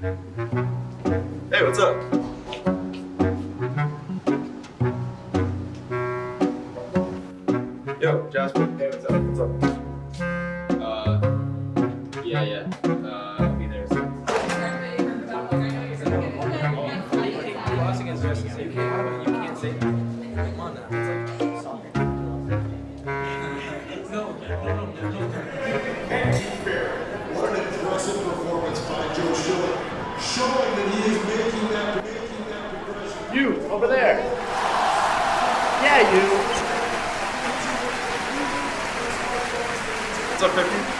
Hey, what's up? Yo, Jasper. Hey, what's up? What's up? Uh, yeah, yeah. Uh, I'll be there soon. Crossing is just you can't, you can't say that. Come on now. It's like soccer. No, What an impressive performance by Joe Schiller, showing that he is making that, making that progression. You, over there. Yeah, you. What's up, 50?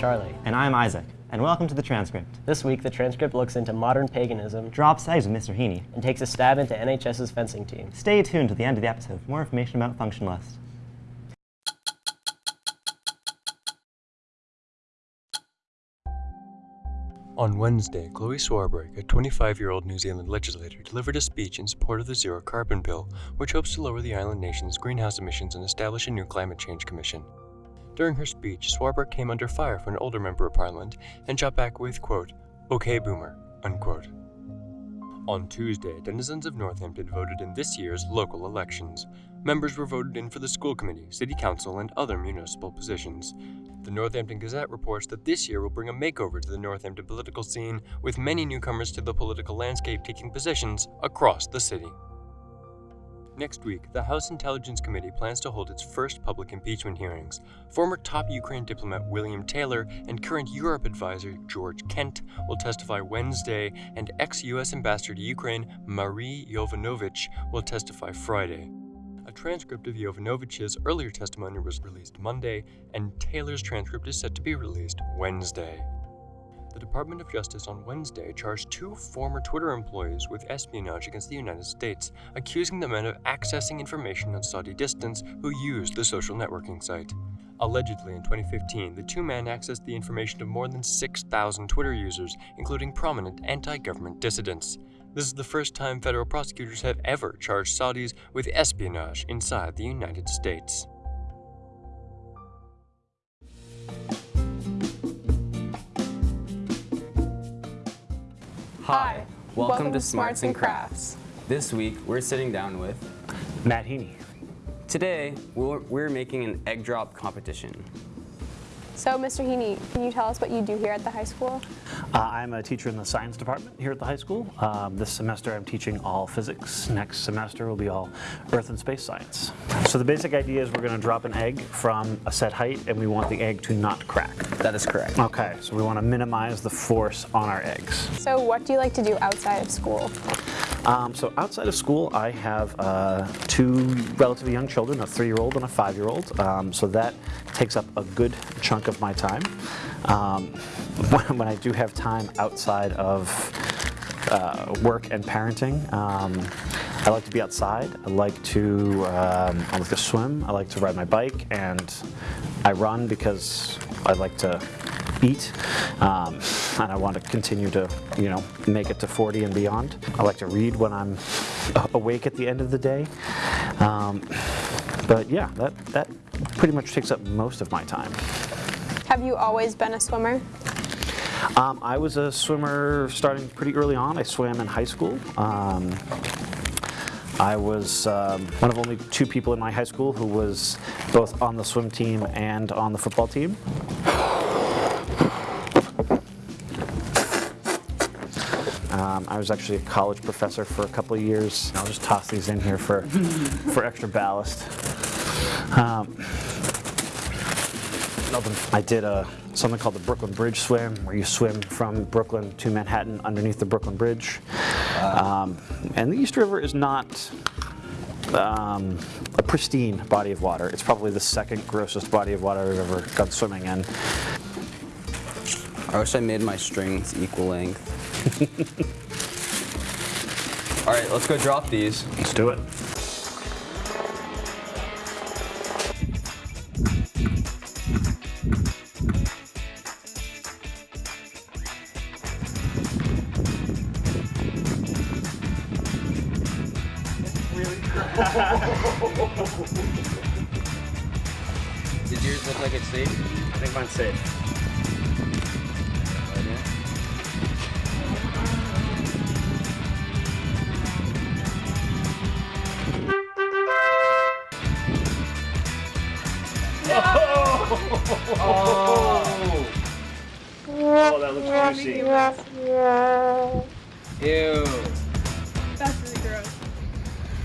Charlie. And I'm Isaac, and welcome to the transcript. This week, the transcript looks into modern paganism Drops eggs with Mr. Heaney. and takes a stab into NHS's fencing team. Stay tuned to the end of the episode for more information about function list. On Wednesday, Chloe Swarbrick, a 25-year-old New Zealand legislator, delivered a speech in support of the Zero Carbon Bill, which hopes to lower the island nation's greenhouse emissions and establish a new climate change commission. During her speech, Swarbrick came under fire from an older member of parliament and shot back with, quote, Okay, boomer, unquote. On Tuesday, denizens of Northampton voted in this year's local elections. Members were voted in for the school committee, city council, and other municipal positions. The Northampton Gazette reports that this year will bring a makeover to the Northampton political scene, with many newcomers to the political landscape taking positions across the city. Next week, the House Intelligence Committee plans to hold its first public impeachment hearings. Former top Ukraine diplomat William Taylor and current Europe advisor George Kent will testify Wednesday, and ex US ambassador to Ukraine Marie Yovanovitch will testify Friday. A transcript of Yovanovitch's earlier testimony was released Monday, and Taylor's transcript is set to be released Wednesday. The Department of Justice on Wednesday charged two former Twitter employees with espionage against the United States, accusing the men of accessing information on Saudi dissidents who used the social networking site. Allegedly, in 2015, the two men accessed the information of more than 6,000 Twitter users, including prominent anti government dissidents. This is the first time federal prosecutors have ever charged Saudis with espionage inside the United States. Hi, welcome, to Smarts and Crafts. This week, we're sitting down with Matt Heaney. Today, we're, we're making an egg drop competition. So, Mr. Heaney, can you tell us what you do here at the high school? Uh, I'm a teacher in the science department here at the high school. Um, this semester I'm teaching all physics. Next semester will be all earth and space science. So the basic idea is we're going to drop an egg from a set height and we want the egg to not crack. That is correct. Okay, so we want to minimize the force on our eggs. So, what do you like to do outside of school? Um, so outside of school, I have uh, two relatively young children, a three-year-old and a five-year-old. Um, so that takes up a good chunk of my time. Um, when, when I do have time outside of uh, work and parenting, um, I like to be outside. I like to um, I like to swim. I like to ride my bike, and I run because I like to eat, um, and I want to continue to, you know, make it to 40 and beyond. I like to read when I'm awake at the end of the day. Um, but yeah, that, that pretty much takes up most of my time. Have you always been a swimmer? Um, I was a swimmer starting pretty early on. I swam in high school. Um, I was um, one of only two people in my high school who was both on the swim team and on the football team. Um, I was actually a college professor for a couple of years. I'll just toss these in here for, for extra ballast. Um, I did a, something called the Brooklyn Bridge swim, where you swim from Brooklyn to Manhattan underneath the Brooklyn Bridge. Um, and the East River is not um, a pristine body of water. It's probably the second grossest body of water I've ever gone swimming in. I wish I made my strings equal length. All right, let's go drop these. Let's do it. Did yours look like it's safe? I think mine's safe.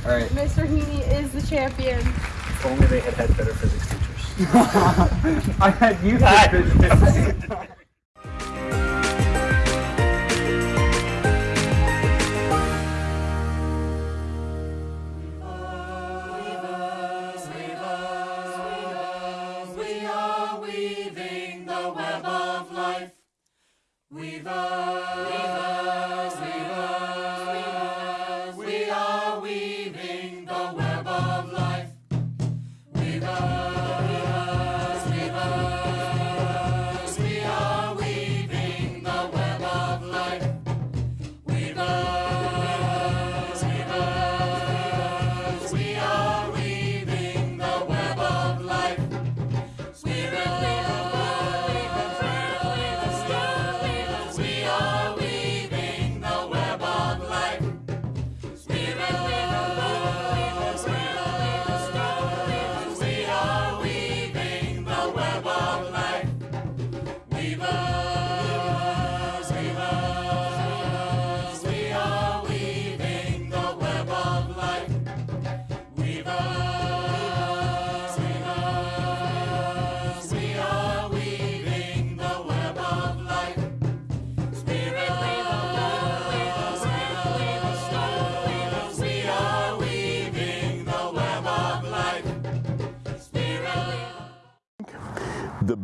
All right. Mr. Heaney is the champion. If only they had had better physics teachers. I had you had physics. We are weaving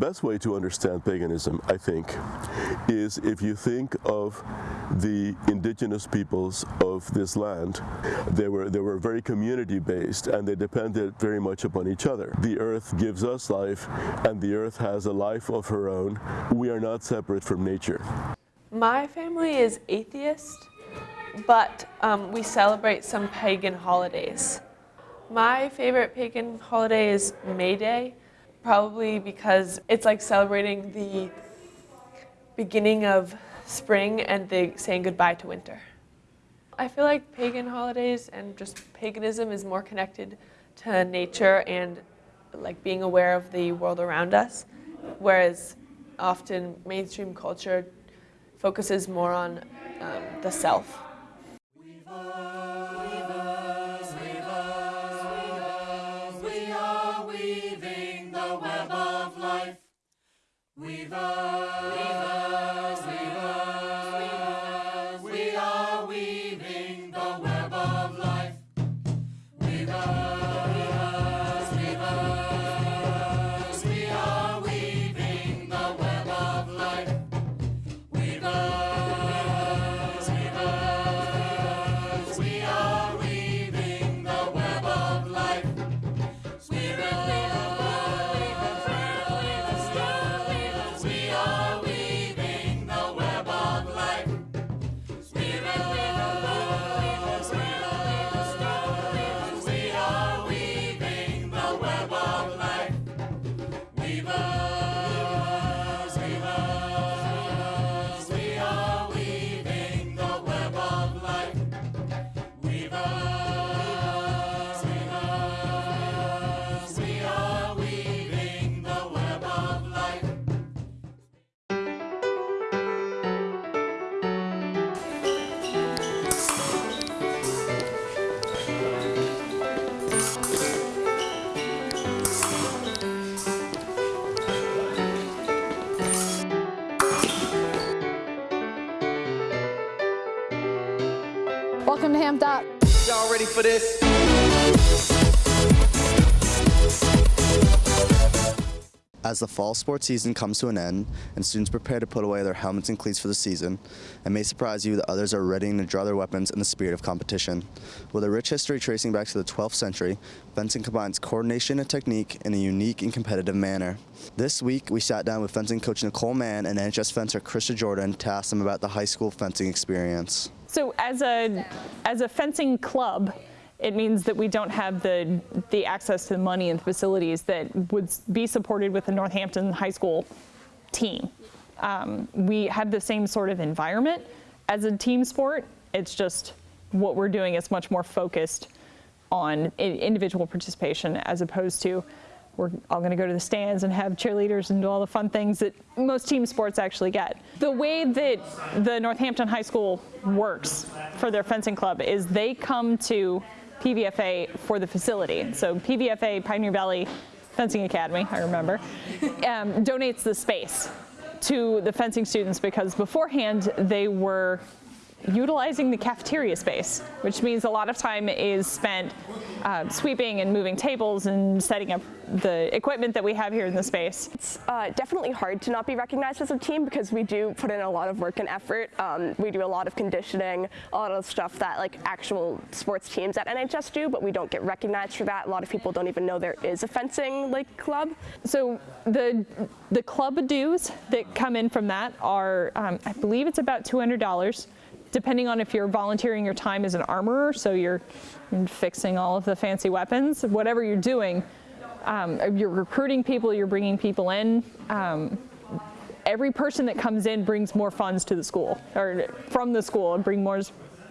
best way to understand paganism, I think, is if you think of the indigenous peoples of this land. They were, they were very community based and they depended very much upon each other. The earth gives us life and the earth has a life of her own. We are not separate from nature. My family is atheist, but um, we celebrate some pagan holidays. My favorite pagan holiday is May Day, probably because it's like celebrating the beginning of spring and the saying goodbye to winter. I feel like pagan holidays and just paganism is more connected to nature and like being aware of the world around us, whereas often mainstream culture focuses more on um, the self. 기다. Amped up. Y'all ready for this? As the fall sports season comes to an end and students prepare to put away their helmets and cleats for the season, it may surprise you that others are readying to draw their weapons in the spirit of competition. With a rich history tracing back to the 12th century, fencing combines coordination and technique in a unique and competitive manner. This week, we sat down with fencing coach Nicole Mann and NHS fencer Krista Jordan to ask them about the high school fencing experience. So as a, as a fencing club, it means that we don't have the, the access to the money and the facilities that would be supported with the Northampton High School team. Um, we have the same sort of environment as a team sport. It's just what we're doing is much more focused on individual participation as opposed to we're all going to go to the stands and have cheerleaders and do all the fun things that most team sports actually get. The way that the Northampton High School works for their fencing club is they come to PVFA for the facility. So PVFA, Pioneer Valley Fencing Academy, I remember, um, donates the space to the fencing students because beforehand they were utilizing the cafeteria space, which means a lot of time is spent uh, sweeping and moving tables and setting up the equipment that we have here in the space. It's uh, definitely hard to not be recognized as a team because we do put in a lot of work and effort. Um, we do a lot of conditioning, a lot of stuff that like actual sports teams at NHS do, but we don't get recognized for that. A lot of people don't even know there is a fencing like club. So the the club dues that come in from that are, um, I believe it's about $200 depending on if you're volunteering your time as an armorer, so you're, fixing all of the fancy weapons, whatever you're doing, um, you're recruiting people, you're bringing people in. Um, every person that comes in brings more funds to the school, or from the school, and bring more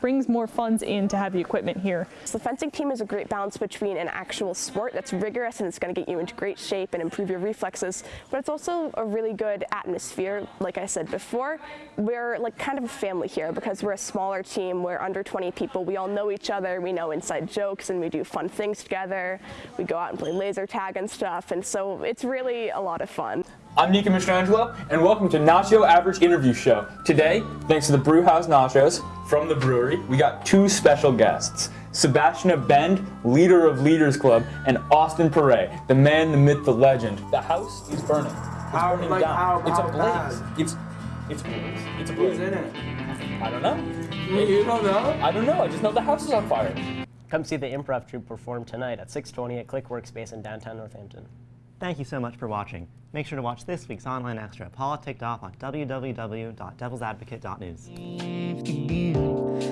brings more funds in to have the equipment here. So the fencing team is a great balance between an actual sport that's rigorous and it's going to get you into great shape and improve your reflexes, but it's also a really good atmosphere. Like I said before, we're like kind of a family here because we're a smaller team. We're under 20 people. We all know each other. We know inside jokes and we do fun things together. We go out and play laser tag and stuff, and so it's really a lot of fun. I'm Nico Mistrangelo, and welcome to Nacho Average Interview Show. Today, thanks to the Brewhouse Nachos from the brewery, we got two special guests. Sebastian Bend, leader of Leaders Club, and Austin Pere, the man, the myth, the legend. The house is burning. It's How- burning like down. how- it's how a blaze. bad? It's it's it's a blaze. Who's in it? I don't know. You don't know? I don't know. I just know the house is on fire. Come see the improv troupe perform tonight at 620 at Click Workspace in downtown Northampton. Thank you so much for watching. Make sure to watch this week's online extra, Paula Ticked Off, on www.devilsadvocate.news.